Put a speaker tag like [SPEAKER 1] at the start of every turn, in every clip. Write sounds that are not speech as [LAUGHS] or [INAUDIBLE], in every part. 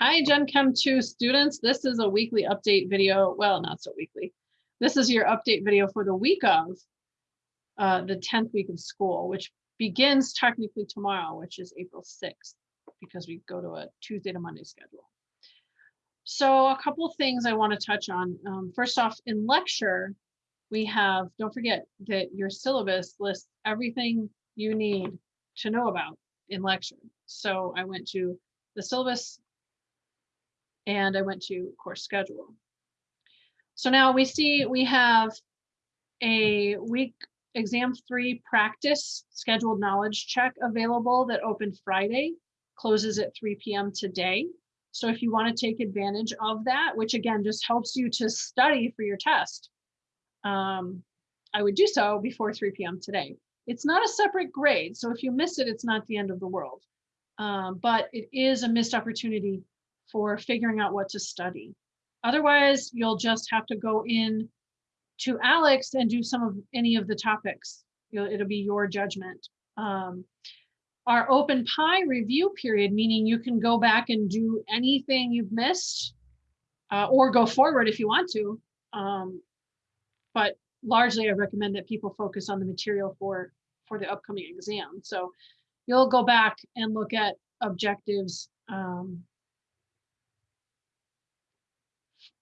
[SPEAKER 1] Hi, Gen Chem 2 students. This is a weekly update video. Well, not so weekly. This is your update video for the week of uh, the 10th week of school, which begins technically tomorrow, which is April 6th, because we go to a Tuesday to Monday schedule. So a couple of things I want to touch on. Um, first off, in lecture, we have, don't forget that your syllabus lists everything you need to know about in lecture. So I went to the syllabus and I went to course schedule. So now we see we have a week exam three practice scheduled knowledge check available that opened Friday, closes at 3 p.m. today. So if you want to take advantage of that, which again just helps you to study for your test, um, I would do so before 3 p.m. today. It's not a separate grade, so if you miss it, it's not the end of the world. Um, but it is a missed opportunity for figuring out what to study. Otherwise, you'll just have to go in to ALEKS and do some of any of the topics. You'll, it'll be your judgment. Um, our open PIE review period, meaning you can go back and do anything you've missed uh, or go forward if you want to. Um, but largely I recommend that people focus on the material for, for the upcoming exam. So you'll go back and look at objectives um,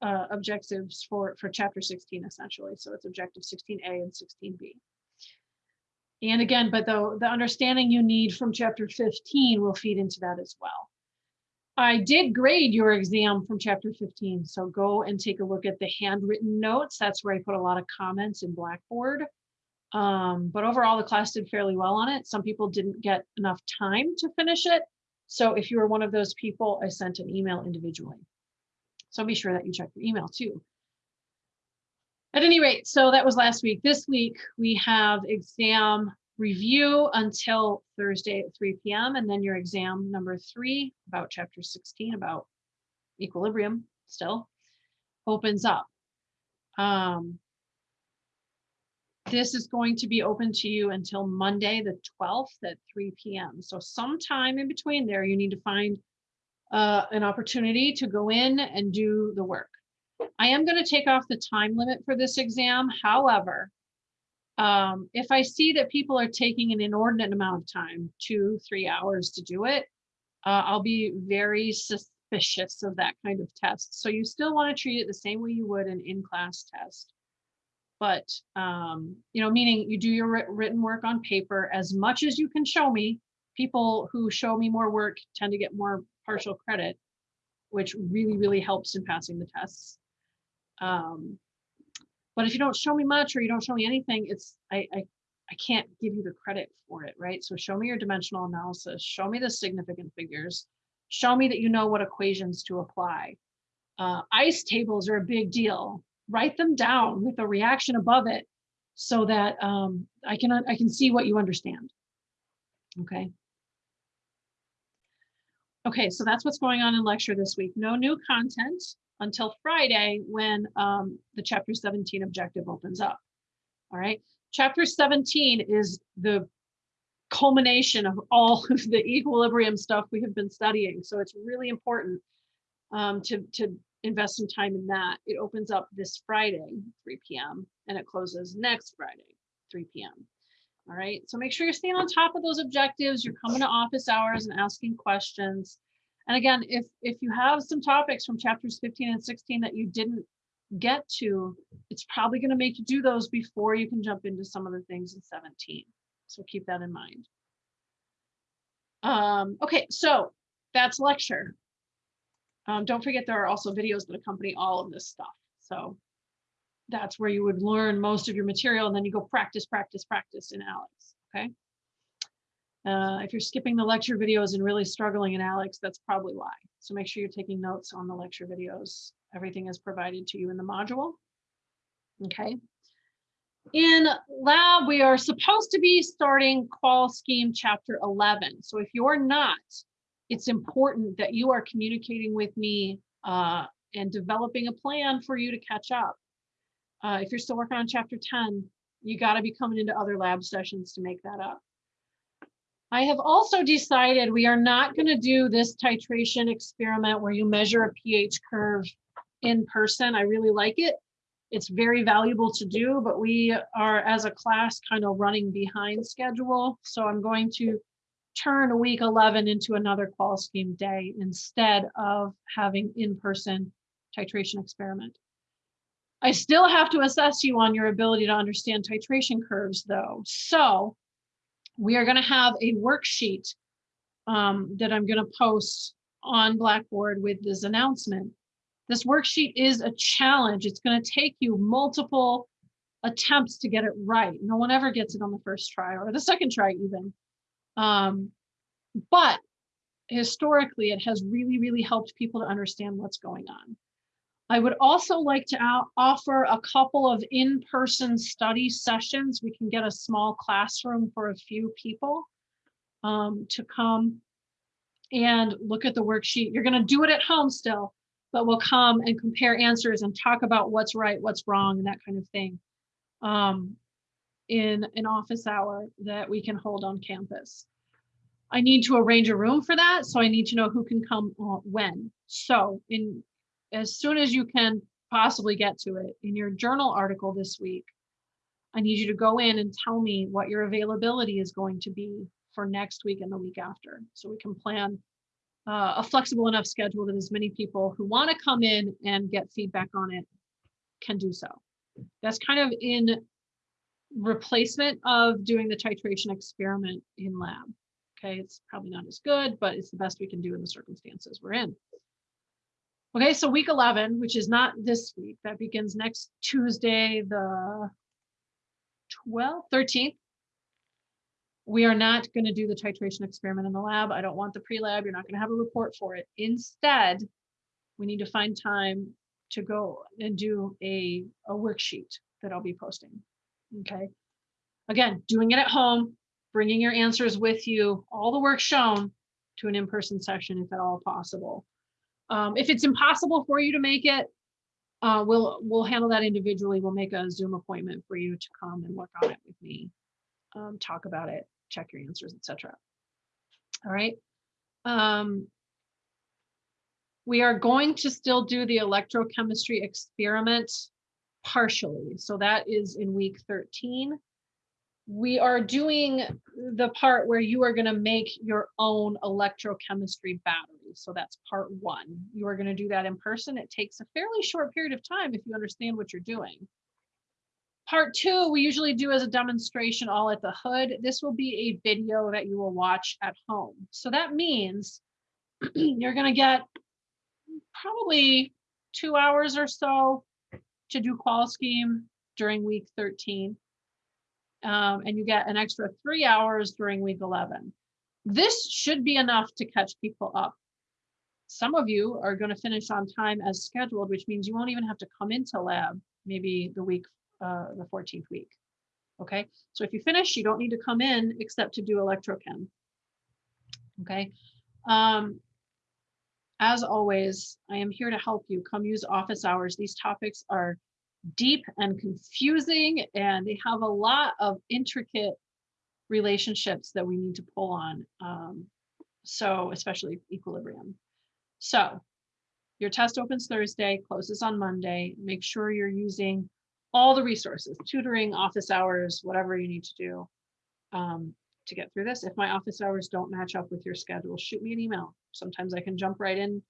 [SPEAKER 1] uh, objectives for, for chapter 16 essentially. So it's objective 16A and 16B. And again, but the, the understanding you need from chapter 15 will feed into that as well. I did grade your exam from chapter 15, so go and take a look at the handwritten notes. That's where I put a lot of comments in Blackboard. Um, but overall, the class did fairly well on it. Some people didn't get enough time to finish it. So if you were one of those people, I sent an email individually. So be sure that you check your email too. At any rate, so that was last week. This week we have exam review until Thursday at 3 p.m. and then your exam number three about chapter 16 about equilibrium still opens up. Um, this is going to be open to you until Monday, the 12th at 3 p.m. So sometime in between there, you need to find uh, an opportunity to go in and do the work. I am going to take off the time limit for this exam. However, um, if I see that people are taking an inordinate amount of time, two, three hours to do it, uh, I'll be very suspicious of that kind of test. So you still want to treat it the same way you would an in-class test. But, um, you know, meaning you do your written work on paper as much as you can show me. People who show me more work tend to get more partial credit, which really, really helps in passing the tests. Um, but if you don't show me much or you don't show me anything, it's I, I I can't give you the credit for it, right? So show me your dimensional analysis, show me the significant figures, show me that you know what equations to apply. Uh, ICE tables are a big deal. Write them down with a reaction above it so that um, I can I can see what you understand. Okay. Okay, so that's what's going on in lecture this week. No new content until Friday when um, the chapter 17 objective opens up. All right, chapter 17 is the culmination of all [LAUGHS] of the equilibrium stuff we have been studying. So it's really important um, to, to invest some time in that. It opens up this Friday, 3 p.m., and it closes next Friday, 3 p.m. All right, so make sure you're staying on top of those objectives. You're coming to office hours and asking questions. And again, if, if you have some topics from chapters 15 and 16 that you didn't get to, it's probably gonna make you do those before you can jump into some of the things in 17. So keep that in mind. Um, okay, so that's lecture. Um, don't forget there are also videos that accompany all of this stuff. So that's where you would learn most of your material and then you go practice, practice, practice in ALEKS, okay? Uh, if you're skipping the lecture videos and really struggling in ALEKS, that's probably why. So make sure you're taking notes on the lecture videos. Everything is provided to you in the module, okay? In lab, we are supposed to be starting qual scheme chapter 11. So if you're not, it's important that you are communicating with me uh, and developing a plan for you to catch up. Uh, if you're still working on chapter 10, you got to be coming into other lab sessions to make that up. I have also decided we are not going to do this titration experiment where you measure a pH curve in person. I really like it. It's very valuable to do, but we are as a class kind of running behind schedule. So I'm going to turn week 11 into another qual scheme day instead of having in-person titration experiment. I still have to assess you on your ability to understand titration curves though. So we are gonna have a worksheet um, that I'm gonna post on Blackboard with this announcement. This worksheet is a challenge. It's gonna take you multiple attempts to get it right. No one ever gets it on the first try or the second try even. Um, but historically, it has really, really helped people to understand what's going on. I would also like to offer a couple of in-person study sessions. We can get a small classroom for a few people um, to come and look at the worksheet. You're going to do it at home still, but we'll come and compare answers and talk about what's right, what's wrong, and that kind of thing um, in an office hour that we can hold on campus. I need to arrange a room for that, so I need to know who can come uh, when. So in as soon as you can possibly get to it in your journal article this week, I need you to go in and tell me what your availability is going to be for next week and the week after. So we can plan uh, a flexible enough schedule that as many people who want to come in and get feedback on it can do so. That's kind of in replacement of doing the titration experiment in lab. Okay, it's probably not as good, but it's the best we can do in the circumstances we're in. Okay, so week 11, which is not this week, that begins next Tuesday, the 12th, 13th. We are not going to do the titration experiment in the lab. I don't want the pre-lab. You're not going to have a report for it. Instead, we need to find time to go and do a, a worksheet that I'll be posting. Okay. Again, doing it at home, bringing your answers with you, all the work shown to an in-person session if at all possible. Um, if it's impossible for you to make it, uh, we'll we'll handle that individually. We'll make a Zoom appointment for you to come and work on it with me, um, talk about it, check your answers, etc. All right. Um, we are going to still do the electrochemistry experiment partially. So that is in week 13 we are doing the part where you are going to make your own electrochemistry battery. So that's part one. You are going to do that in person. It takes a fairly short period of time if you understand what you're doing. Part two, we usually do as a demonstration all at the hood. This will be a video that you will watch at home. So that means [CLEARS THROAT] you're going to get probably two hours or so to do qual scheme during week 13 um, and you get an extra three hours during week 11. This should be enough to catch people up. Some of you are going to finish on time as scheduled, which means you won't even have to come into lab maybe the week, uh, the 14th week. Okay, so if you finish, you don't need to come in except to do electrochem. Okay, um, as always, I am here to help you. Come use office hours. These topics are deep and confusing, and they have a lot of intricate relationships that we need to pull on. Um, so especially equilibrium. So your test opens Thursday, closes on Monday. Make sure you're using all the resources, tutoring, office hours, whatever you need to do um, to get through this. If my office hours don't match up with your schedule, shoot me an email. Sometimes I can jump right in.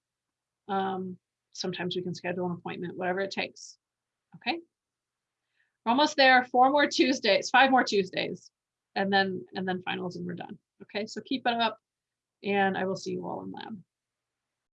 [SPEAKER 1] Um, sometimes we can schedule an appointment, whatever it takes. Okay. We're almost there. Four more Tuesdays, five more Tuesdays, and then and then finals and we're done. Okay, so keep it up and I will see you all in lab.